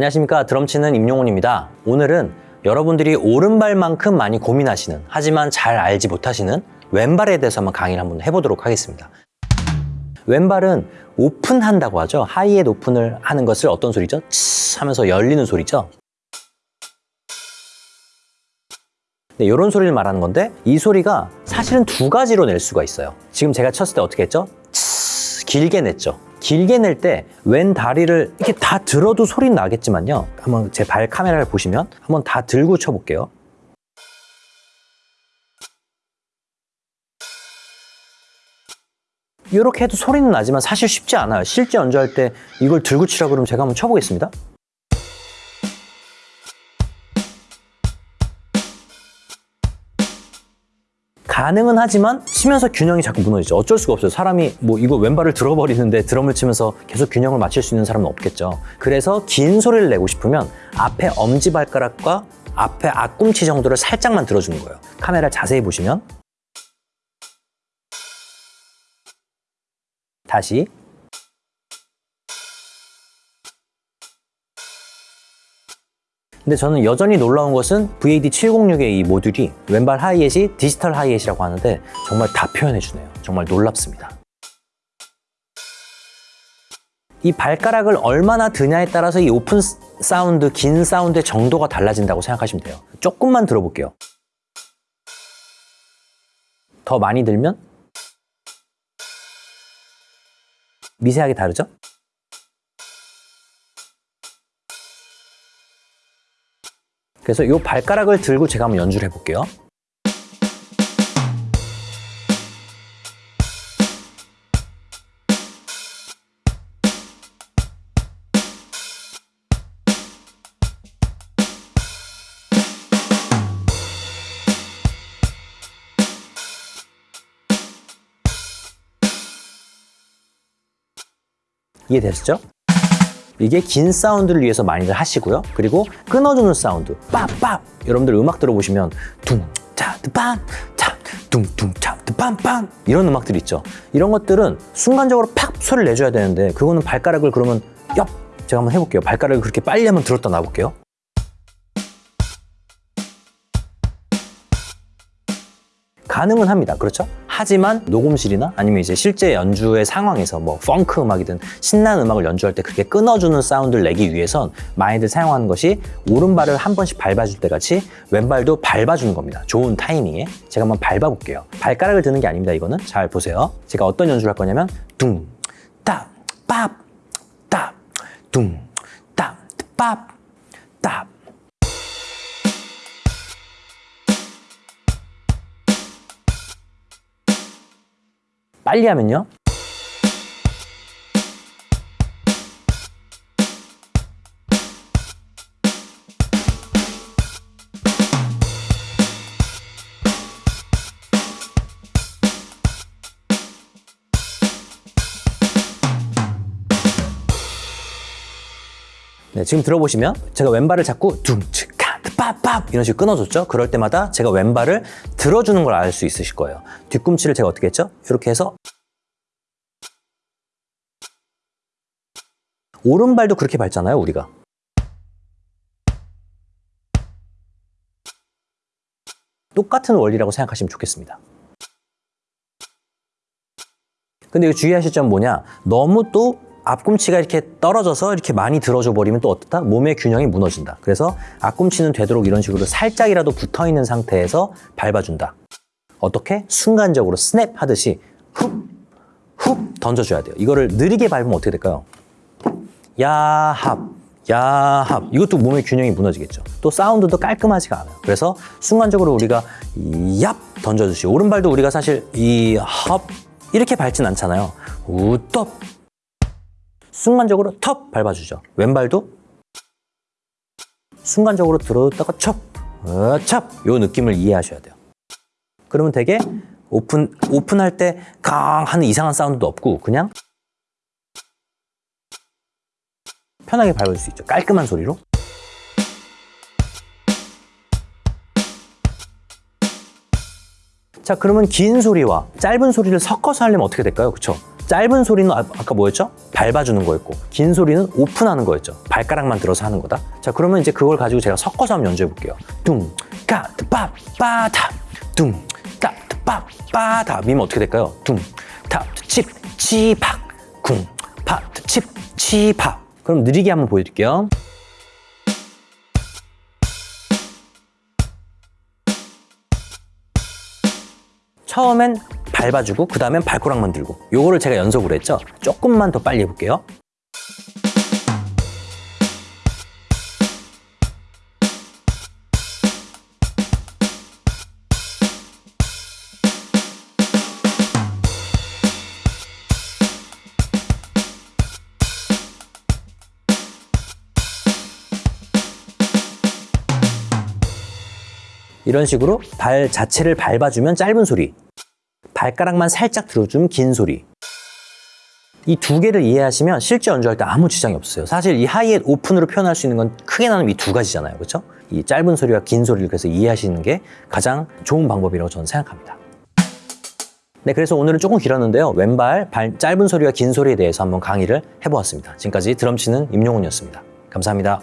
안녕하십니까. 드럼 치는 임용훈입니다. 오늘은 여러분들이 오른발만큼 많이 고민하시는 하지만 잘 알지 못하시는 왼발에 대해서 한번 강의를 한번 해보도록 하겠습니다. 왼발은 오픈한다고 하죠. 하이햇 오픈을 하는 것을 어떤 소리죠? 치 하면서 열리는 소리죠. 네, 이런 소리를 말하는 건데 이 소리가 사실은 두 가지로 낼 수가 있어요. 지금 제가 쳤을 때 어떻게 했죠? 치 길게 냈죠 길게 낼 때 왼 다리를 이렇게 다 들어도 소리는 나겠지만요. 한번 제 발 카메라를 보시면 한번 다 들고 쳐볼게요. 이렇게 해도 소리는 나지만 사실 쉽지 않아요. 실제 연주할 때 이걸 들고 치라 그러면 제가 한번 쳐보겠습니다 가능은 하지만 치면서 균형이 자꾸 무너지죠. 어쩔 수가 없어요. 사람이 뭐 이거 왼발을 들어버리는데 드럼을 치면서 계속 균형을 맞출 수 있는 사람은 없겠죠. 그래서 긴 소리를 내고 싶으면 앞에 엄지발가락과 앞에 앞꿈치 정도를 살짝만 들어주는 거예요. 카메라 자세히 보시면 다시 근데 저는 여전히 놀라운 것은 VAD706의 이 모듈이 왼발 hi-hat이 디지털 hi-hat이라고 하는데 정말 다 표현해주네요. 정말 놀랍습니다. 이 발가락을 얼마나 드냐에 따라서 이 오픈 사운드, 긴 사운드의 정도가 달라진다고 생각하시면 돼요. 조금만 들어볼게요. 더 많이 들면 미세하게 다르죠? 그래서 이 발가락을 들고 제가 한번 연주를 해볼게요. 이해되시죠? 이게 긴 사운드를 위해서 많이들 하시고요. 그리고 끊어주는 사운드, 빡빡! 여러분들 음악 들어보시면 둥, 차, 빰, 차, 둥, 둥, 차, 빰, 빰! 이런 음악들 있죠. 이런 것들은 순간적으로 팍 소리를 내줘야 되는데 그거는 발가락을 그러면 엽! 제가 한번 해볼게요. 발가락을 그렇게 빨리 한번 들었다 놔볼게요. 가능은 합니다. 그렇죠? 하지만 녹음실이나 아니면 이제 실제 연주의 상황에서 뭐 펑크 음악이든 신나는 음악을 연주할 때 그렇게 끊어주는 사운드를 내기 위해선 많이들 사용하는 것이 오른발을 한 번씩 밟아줄 때 같이 왼발도 밟아주는 겁니다. 좋은 타이밍에 제가 한번 밟아볼게요. 발가락을 드는 게 아닙니다. 이거는 잘 보세요. 제가 어떤 연주를 할 거냐면 둥, 딱, 밥, 딱, 둥, 딱, 밥, 딱 빨리 하면요. 네, 지금 들어보시면 제가 왼발을 잡고 둥치카 papap 이런 식으로 끊어줬죠. 그럴 때마다 제가 왼발을 들어주는 걸 알 수 있으실 거예요. 뒤꿈치를 제가 어떻게 했죠? 이렇게 해서 오른발도 그렇게 밟잖아요, 우리가. 똑같은 원리라고 생각하시면 좋겠습니다. 근데 주의하실 점 뭐냐? 너무 또 앞꿈치가 이렇게 떨어져서 이렇게 많이 들어줘 버리면 또 어떻다? 몸의 균형이 무너진다. 그래서 앞꿈치는 되도록 이런 식으로 살짝이라도 붙어 있는 상태에서 밟아준다. 어떻게? 순간적으로 스냅 하듯이 훅, 훅 던져줘야 돼요. 이거를 느리게 밟으면 어떻게 될까요? 야합, 야합. 이것도 몸의 균형이 무너지겠죠. 또 사운드도 깔끔하지가 않아요. 그래서 순간적으로 우리가 얍 던져주시. 오른발도 우리가 사실 이합 이렇게 밟진 않잖아요. 우떡 순간적으로 텁 밟아주죠. 왼발도 순간적으로 들어다가 첩, 어, 찹! 요 느낌을 이해하셔야 돼요. 그러면 되게 오픈, 오픈할 때 강 하는 이상한 사운드도 없고 그냥 편하게 밟을 수 있죠. 깔끔한 소리로. 자, 그러면 긴 소리와 짧은 소리를 섞어서 하려면 어떻게 될까요? 그쵸? 짧은 소리는 아- 아까 뭐였죠? 밟아주는 거였고 긴 소리는 오픈하는 거였죠. 발가락만 들어서 하는 거다. 자 그러면 이제 그걸 가지고 제가 섞어서 한번 연주해 볼게요. 둥까뜨빠빠 다 둥까뜨빠빠 다 미면 어떻게 될까요? 둥 타 칩 치팍 쿵파칩 치팍 그럼 느리게 한번 보여드릴게요. 처음엔 밟아주고 그 다음엔 발가락만 들고. 요거를 제가 연속으로 했죠? 조금만 더 빨리 해볼게요 이런 식으로 발 자체를 밟아주면 짧은 소리 발가락만 살짝 들어주면 긴 소리. 이 두 개를 이해하시면 실제 연주할 때 아무 지장이 없어요. 사실 이 하이햇 오픈으로 표현할 수 있는 건 크게 나누면 이 두 가지잖아요. 그렇죠? 이 짧은 소리와 긴 소리를 그래서 이해하시는 게 가장 좋은 방법이라고 저는 생각합니다. 네, 그래서 오늘은 조금 길었는데요. 왼발, 발, 짧은 소리와 긴 소리에 대해서 한번 강의를 해보았습니다. 지금까지 드럼 치는 임용훈이었습니다. 감사합니다.